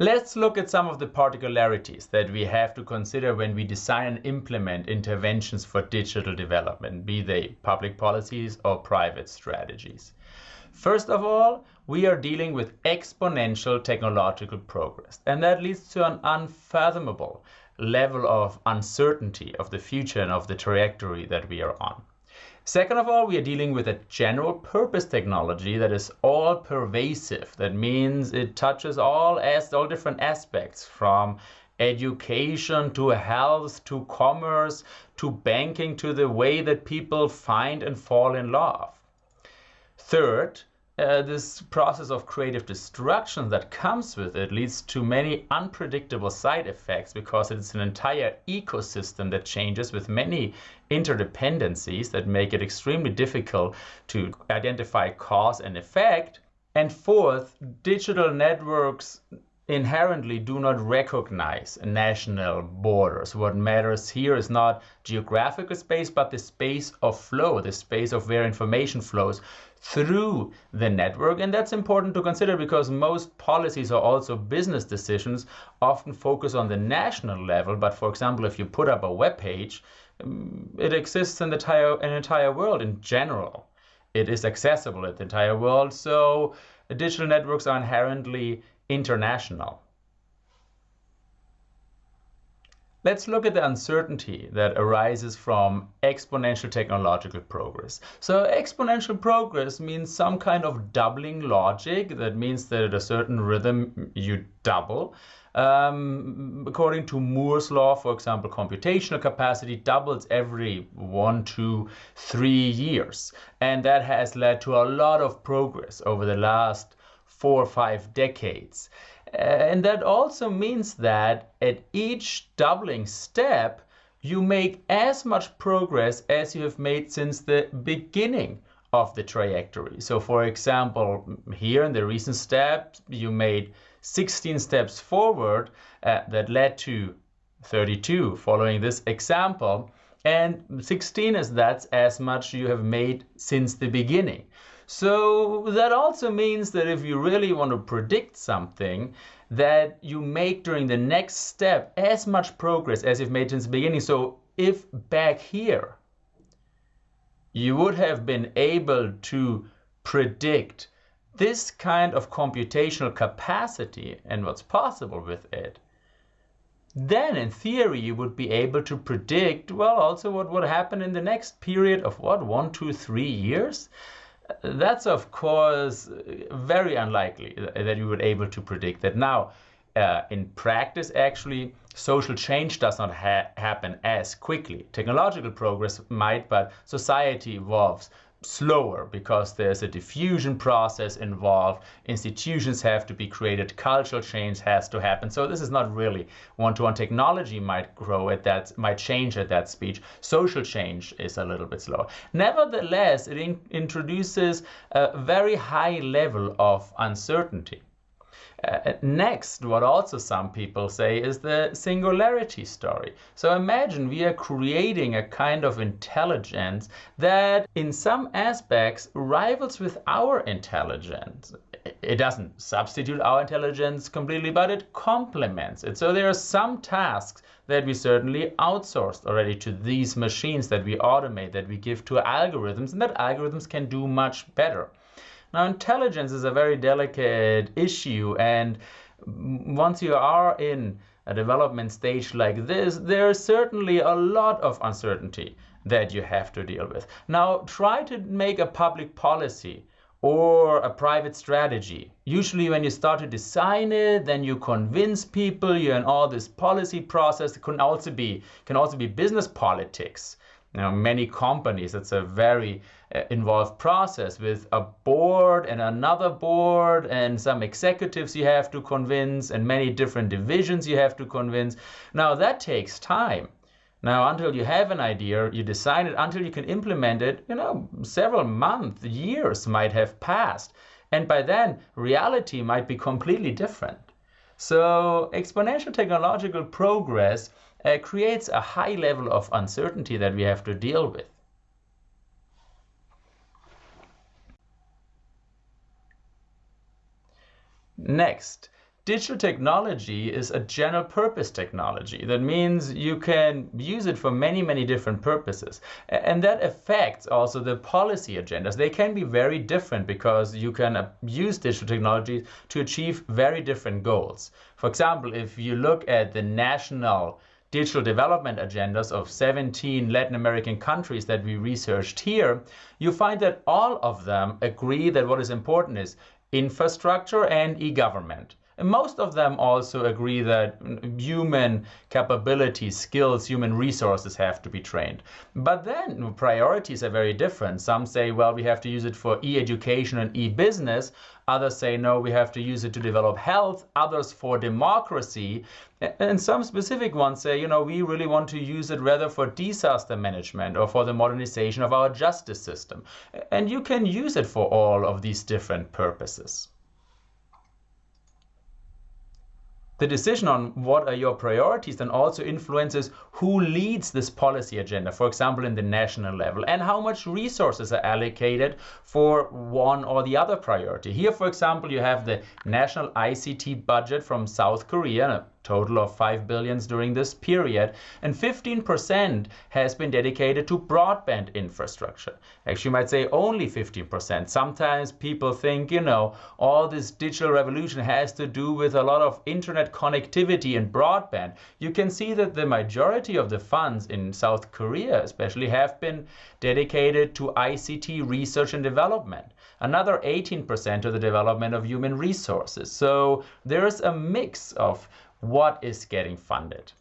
Let's look at some of the particularities that we have to consider when we design and implement interventions for digital development, be they public policies or private strategies. First of all, we are dealing with exponential technological progress, and that leads to an unfathomable level of uncertainty of the future and of the trajectory that we are on. Second of all, we are dealing with a general purpose technology that is all pervasive. That means it touches all as all different aspects from education to health to commerce to banking to the way that people find and fall in love. Third, uh, this process of creative destruction that comes with it leads to many unpredictable side effects because it's an entire ecosystem that changes with many interdependencies that make it extremely difficult to identify cause and effect. And fourth, digital networks inherently do not recognize national borders. What matters here is not geographical space, but the space of flow, the space of where information flows through the network. And that's important to consider because most policies or also business decisions often focus on the national level. But for example, if you put up a web page, um, it exists in the entire, entire world in general. It is accessible in the entire world. So digital networks are inherently international. Let's look at the uncertainty that arises from exponential technological progress. So exponential progress means some kind of doubling logic. That means that at a certain rhythm you double. Um, according to Moore's law, for example, computational capacity doubles every one, two, three years. And that has led to a lot of progress over the last four or five decades. And that also means that at each doubling step, you make as much progress as you have made since the beginning of the trajectory. So for example, here in the recent step, you made 16 steps forward uh, that led to 32 following this example. And 16 is that's as much you have made since the beginning. So that also means that if you really want to predict something, that you make during the next step as much progress as you've made since the beginning. So if back here, you would have been able to predict this kind of computational capacity and what's possible with it, then in theory you would be able to predict, well, also what would happen in the next period of what, one, two, three years? That's of course very unlikely that you were able to predict that. Now, uh, in practice, actually, social change does not ha happen as quickly. Technological progress might, but society evolves slower because there's a diffusion process involved. Institutions have to be created, cultural change has to happen. So this is not really one-to-one. -one. Technology might grow at that, might change at that speed. Social change is a little bit slower. Nevertheless, it in introduces a very high level of uncertainty. Uh, next, what also some people say is the singularity story. So imagine we are creating a kind of intelligence that in some aspects rivals with our intelligence. It doesn't substitute our intelligence completely, but it complements it. So there are some tasks that we certainly outsourced already to these machines that we automate, that we give to algorithms, and that algorithms can do much better. Now, intelligence is a very delicate issue, and once you are in a development stage like this, there's certainly a lot of uncertainty that you have to deal with. Now, try to make a public policy or a private strategy. Usually when you start to design it, then you convince people, you're in all this policy process. It can also be, can also be business politics. Now, many companies, it's a very uh, involved process with a board and another board and some executives you have to convince and many different divisions you have to convince. Now, that takes time. Now, until you have an idea, you design it, until you can implement it, you know, several months, years might have passed. And by then, reality might be completely different. So exponential technological progress uh, creates a high level of uncertainty that we have to deal with. Next, digital technology is a general purpose technology. That means you can use it for many, many different purposes. And that affects also the policy agendas. They can be very different because you can uh, use digital technology to achieve very different goals. For example, if you look at the national digital development agendas of 17 Latin American countries that we researched here, you find that all of them agree that what is important is infrastructure and e-government. And most of them also agree that human capabilities, skills, human resources have to be trained. But then priorities are very different. Some say, well, we have to use it for e-education and e-business. Others say, no, we have to use it to develop health. Others for democracy. And some specific ones say, you know, we really want to use it rather for disaster management or for the modernization of our justice system. And you can use it for all of these different purposes. The decision on what are your priorities then also influences who leads this policy agenda, for example, in the national level, and how much resources are allocated for one or the other priority. Here, for example, you have the national ICT budget from South Korea, total of 5 billions during this period, and 15% has been dedicated to broadband infrastructure. Actually, you might say only 15%. Sometimes people think, you know, all this digital revolution has to do with a lot of internet connectivity and broadband. You can see that the majority of the funds in South Korea especially have been dedicated to ICT research and development another 18% to the development of human resources. So there's a mix of what is getting funded.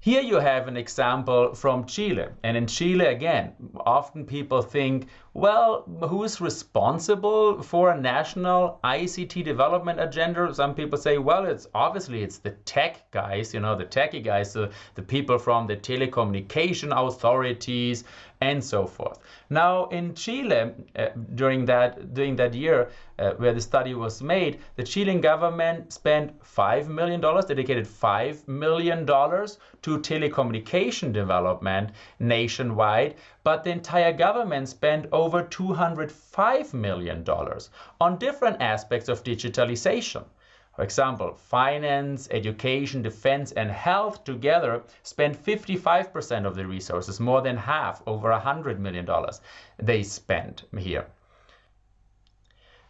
Here you have an example from Chile. And in Chile, again, often people think, well, who is responsible for a national ICT development agenda? Some people say, well, it's obviously it's the tech guys, you know, the techie guys, the, the people from the telecommunication authorities and so forth. Now in Chile, uh, during that during that year uh, where the study was made, the Chilean government spent five million dollars, dedicated five million dollars to telecommunication development nationwide, but the entire government spent over 205 million dollars on different aspects of digitalization. For example, finance, education, defense, and health together spend 55% of the resources, more than half, over $100 million they spend here.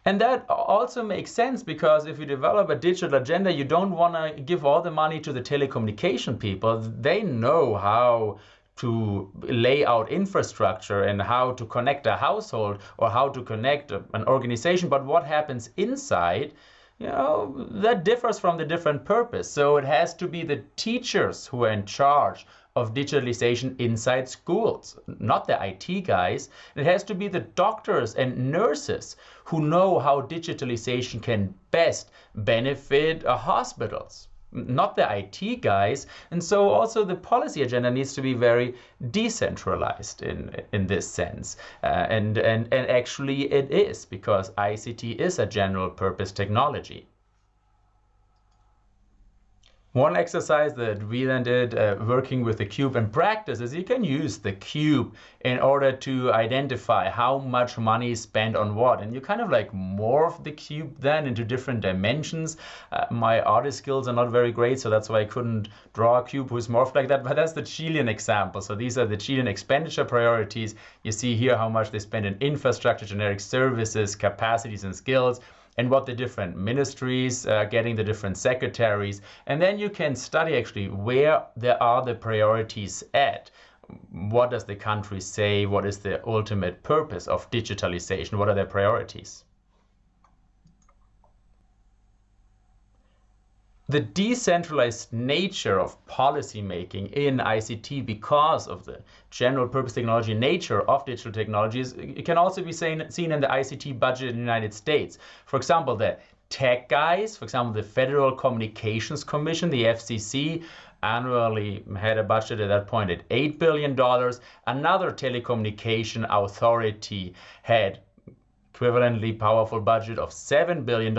And that also makes sense because if you develop a digital agenda, you don't want to give all the money to the telecommunication people. They know how to lay out infrastructure and how to connect a household or how to connect an organization. But what happens inside you know, that differs from the different purpose. So it has to be the teachers who are in charge of digitalization inside schools, not the IT guys. It has to be the doctors and nurses who know how digitalization can best benefit uh, hospitals not the IT guys. And so also the policy agenda needs to be very decentralized in, in this sense. Uh, and, and, and actually it is because ICT is a general purpose technology. One exercise that we then did uh, working with the cube in practice is you can use the cube in order to identify how much money is spent on what. And you kind of like morph the cube then into different dimensions. Uh, my artist skills are not very great, so that's why I couldn't draw a cube who's morphed like that. But that's the Chilean example. So these are the Chilean expenditure priorities. You see here how much they spend in infrastructure, generic services, capacities, and skills and what the different ministries are getting, the different secretaries. And then you can study actually where there are the priorities at. What does the country say? What is the ultimate purpose of digitalization? What are their priorities? The decentralized nature of policymaking in ICT because of the general purpose technology nature of digital technologies it can also be seen, seen in the ICT budget in the United States. For example, the tech guys, for example, the Federal Communications Commission, the FCC, annually had a budget at that point at $8 billion. Another telecommunication authority had equivalently powerful budget of $7 billion,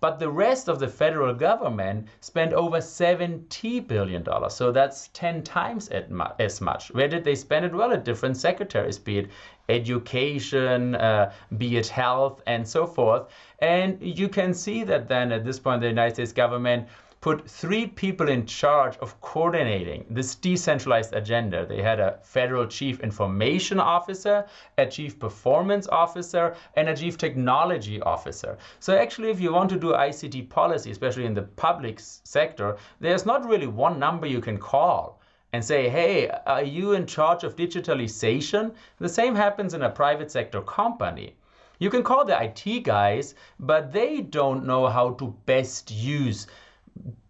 but the rest of the federal government spent over $70 billion. So that's 10 times as much. Where did they spend it? Well, at different secretaries, be it education, uh, be it health, and so forth. And you can see that then at this point, the United States government put three people in charge of coordinating this decentralized agenda. They had a federal chief information officer, a chief performance officer, and a chief technology officer. So actually, if you want to do ICT policy, especially in the public sector, there's not really one number you can call and say, hey, are you in charge of digitalization? The same happens in a private sector company. You can call the IT guys, but they don't know how to best use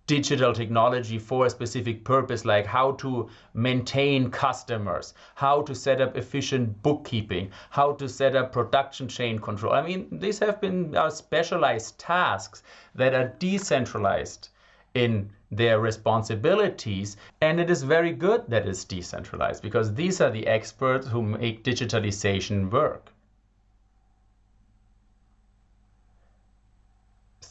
digital technology for a specific purpose, like how to maintain customers, how to set up efficient bookkeeping, how to set up production chain control. I mean, these have been uh, specialized tasks that are decentralized in their responsibilities. And it is very good that it's decentralized because these are the experts who make digitalization work.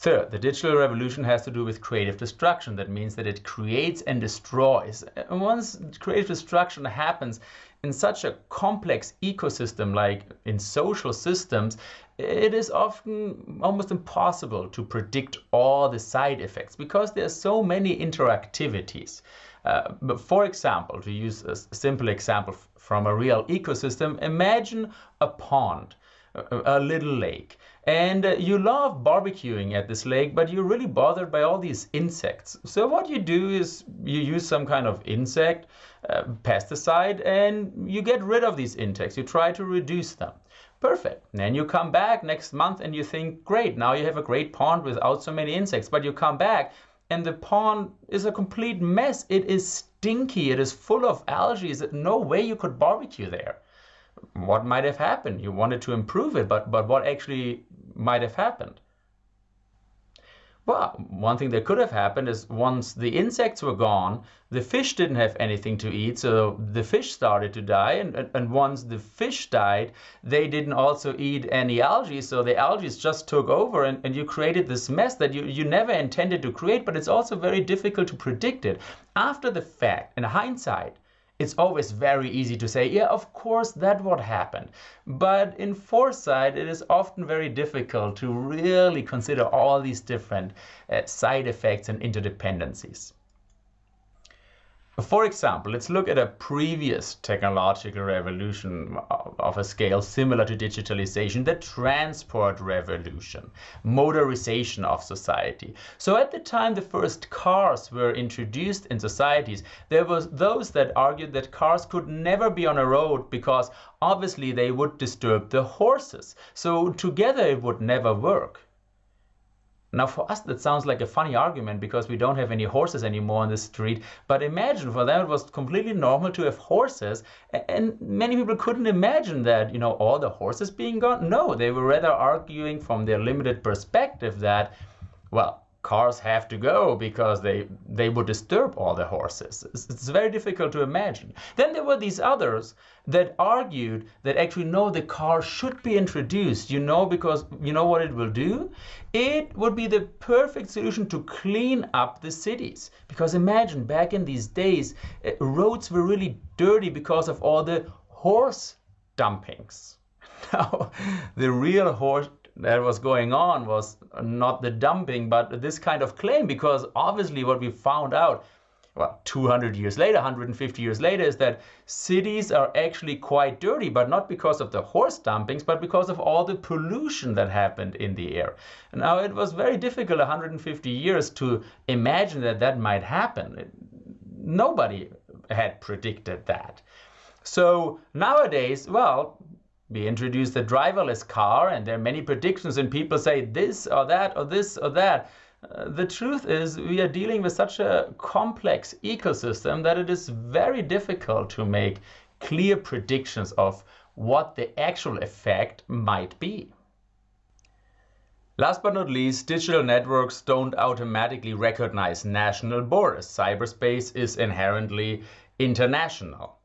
Third, the digital revolution has to do with creative destruction. That means that it creates and destroys. And once creative destruction happens in such a complex ecosystem like in social systems, it is often almost impossible to predict all the side effects because there are so many interactivities. Uh, but for example, to use a simple example from a real ecosystem, imagine a pond, a, little lake. And uh, you love barbecuing at this lake, but you're really bothered by all these insects. So what you do is you use some kind of insect uh, pesticide and you get rid of these insects. You try to reduce them. Perfect. Then you come back next month and you think, great, now you have a great pond without so many insects. But you come back and the pond is a complete mess. It is stinky. It is full of algae. There's no way you could barbecue there what might have happened? You wanted to improve it, but, but what actually might have happened? Well, one thing that could have happened is once the insects were gone, the fish didn't have anything to eat, so the fish started to die. And, and once the fish died, they didn't also eat any algae, so the algae just took over and, and you created this mess that you, you never intended to create, but it's also very difficult to predict it. After the fact, in hindsight, it's always very easy to say, yeah, of course, that what happened. But in foresight, it is often very difficult to really consider all these different uh, side effects and interdependencies. For example, let's look at a previous technological revolution of a scale similar to digitalization, the transport revolution, motorization of society. So at the time the first cars were introduced in societies, there was those that argued that cars could never be on a road because obviously they would disturb the horses. So together it would never work. Now, for us, that sounds like a funny argument because we don't have any horses anymore on the street. But imagine for them, it was completely normal to have horses. And many people couldn't imagine that, you know, all the horses being gone. No, they were rather arguing from their limited perspective that, well, cars have to go because they they would disturb all the horses. It's, it's, very difficult to imagine. Then there were these others that argued that actually no, the car should be introduced. You know because you know what it will do. It would be the perfect solution to clean up the cities. Because imagine back in these days, uh, roads were really dirty because of all the horse dumpings. Now, the real horse that was going on was not the dumping, but this kind of claim, because obviously what we found out, well, 200 years later, 150 years later, is that cities are actually quite dirty, but not because of the horse dumpings, but because of all the pollution that happened in the air. Now, it was very difficult 150 years to imagine that that might happen. Nobody had predicted that. So nowadays, well, we introduced the driverless car and there are many predictions and people say this or that or this or that. Uh, the truth is we are dealing with such a complex ecosystem that it is very difficult to make clear predictions of what the actual effect might be. Last but not least, digital networks don't automatically recognize national borders. Cyberspace is inherently international.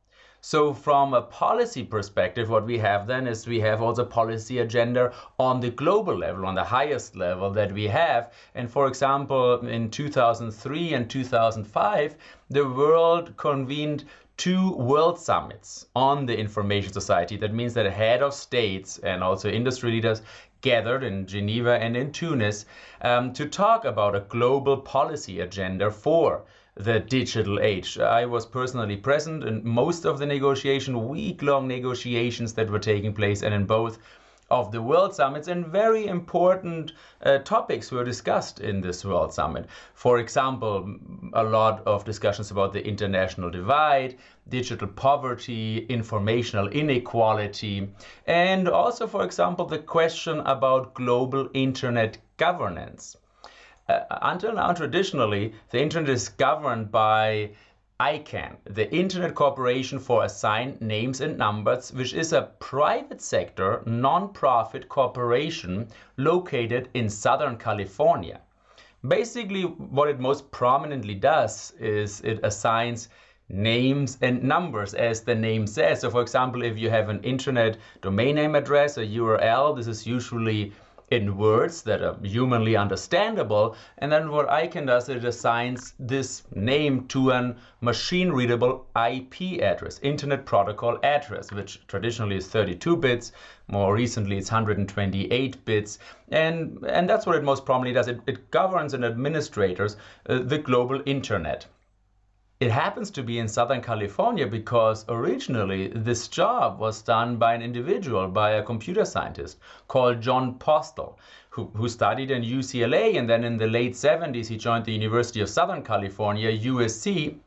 So from a policy perspective, what we have then is we have also policy agenda on the global level, on the highest level that we have. And for example, in 2003 and 2005, the world convened two world summits on the information society. That means that a head of states and also industry leaders gathered in Geneva and in Tunis um, to talk about a global policy agenda for the digital age. I was personally present in most of the negotiation, week-long negotiations that were taking place, and in both of the World Summits, and very important uh, topics were discussed in this World Summit. For example, a lot of discussions about the international divide, digital poverty, informational inequality, and also, for example, the question about global internet governance. Uh, until now, traditionally, the internet is governed by ICANN, the Internet Corporation for Assigned Names and Numbers, which is a private sector non-profit corporation located in Southern California. Basically, what it most prominently does is it assigns names and numbers as the name says. So for example, if you have an internet domain name address, a URL, this is usually in words that are humanly understandable. And then what ICANN does, it assigns this name to an machine readable IP address, Internet Protocol address, which traditionally is 32 bits. More recently, it's 128 bits. And, and that's what it most prominently does. It, it governs and administrators uh, the global internet. It happens to be in Southern California because originally this job was done by an individual, by a computer scientist called Jon Postel, who, who studied in UCLA and then in the late 70s he joined the University of Southern California, USC,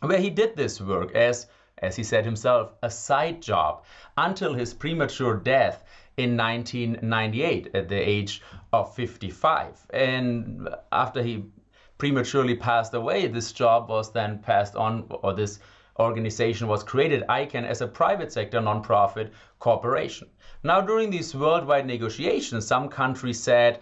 where he did this work as, as he said himself, a side job until his premature death in 1998 at the age of 55. And after he prematurely passed away, this job was then passed on, or this organization was created, ICANN, as a private sector nonprofit corporation. Now, during these worldwide negotiations, some countries said,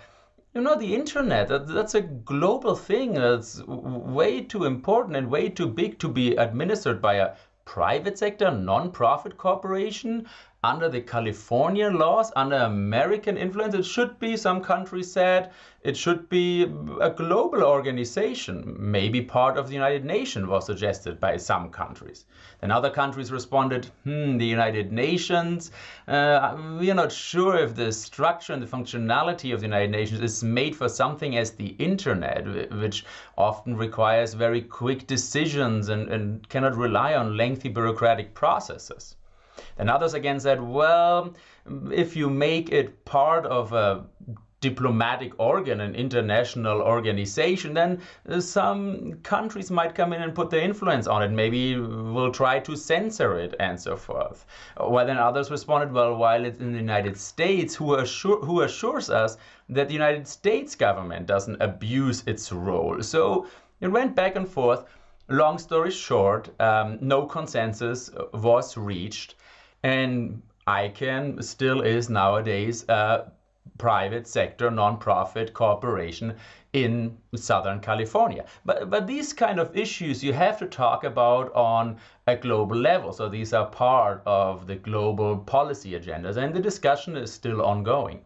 you know, the internet, that, that's a global thing. It's way too important and way too big to be administered by a private sector non-profit corporation under the Californian laws, under American influence, it should be, some countries said, it should be a global organization. Maybe part of the United Nations was suggested by some countries. Then other countries responded, hmm, the United Nations, uh, we are not sure if the structure and the functionality of the United Nations is made for something as the internet, which often requires very quick decisions and, and cannot rely on lengthy bureaucratic processes. Then others again said, well, if you make it part of a diplomatic organ, an international organization, then some countries might come in and put their influence on it. Maybe we'll try to censor it and so forth. Well, then others responded, well, while it's in the United States, who, assure, who assures us that the United States government doesn't abuse its role? So it went back and forth. Long story short, um, no consensus was reached. And ICANN still is nowadays a private sector non-profit corporation in Southern California. But, but these kind of issues you have to talk about on a global level. So these are part of the global policy agendas and the discussion is still ongoing.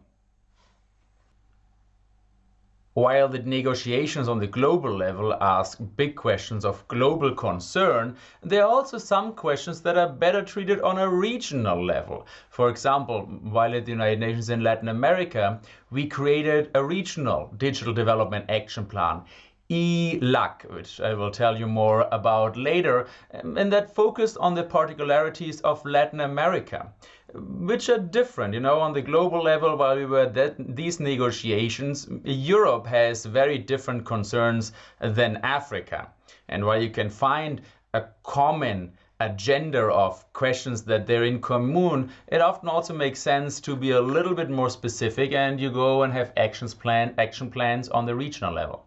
While the negotiations on the global level ask big questions of global concern, there are also some questions that are better treated on a regional level. For example, while at the United Nations in Latin America, we created a regional digital development action plan ELAC, which I will tell you more about later, and that focused on the particularities of Latin America, which are different. You know, on the global level, while we were at these negotiations, Europe has very different concerns than Africa. And while you can find a common agenda of questions that they're in common, it often also makes sense to be a little bit more specific and you go and have actions plan, action plans on the regional level.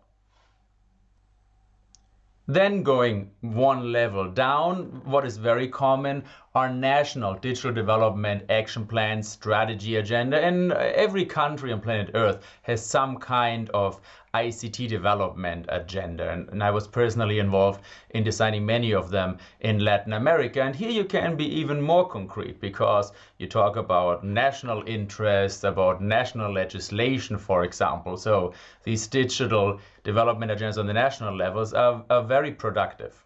Then going one level down, what is very common are national digital development action plans, strategy agenda, and every country on planet Earth has some kind of ICT development agenda. And, and, I was personally involved in designing many of them in Latin America. And here you can be even more concrete because you talk about national interests, about national legislation, for example. So these digital development agendas on the national levels are, are very productive.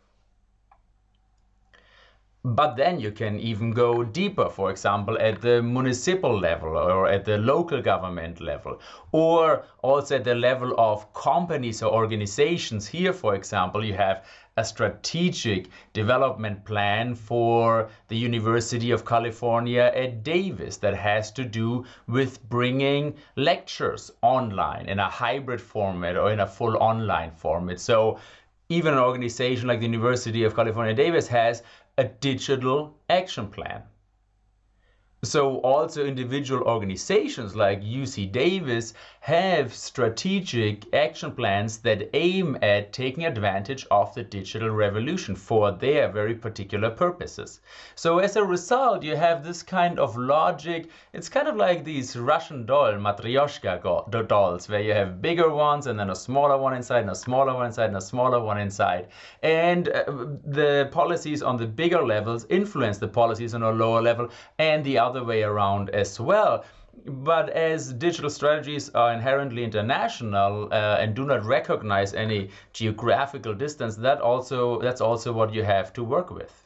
But then you can even go deeper, for example, at the municipal level or at the local government level, or also at the level of companies or organizations. Here, for example, you have a strategic development plan for the University of California at Davis that has to do with bringing lectures online in a hybrid format or in a full online format. So even an organization like the University of California Davis has a digital action plan. So also individual organizations like UC Davis have strategic action plans that aim at taking advantage of the digital revolution for their very particular purposes. So as a result, you have this kind of logic. It's kind of like these Russian doll, matryoshka dolls, where you have bigger ones and then a smaller one inside and a smaller one inside and a smaller one inside. And uh, the policies on the bigger levels influence the policies on a lower level and the other other way around as well. But as digital strategies are inherently international uh, and do not recognize any geographical distance, that also that's also what you have to work with.